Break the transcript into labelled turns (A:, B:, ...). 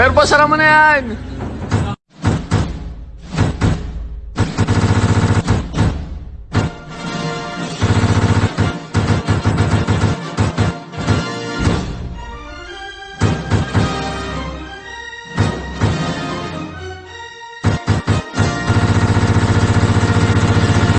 A: Pwerpo, sara mo na yan!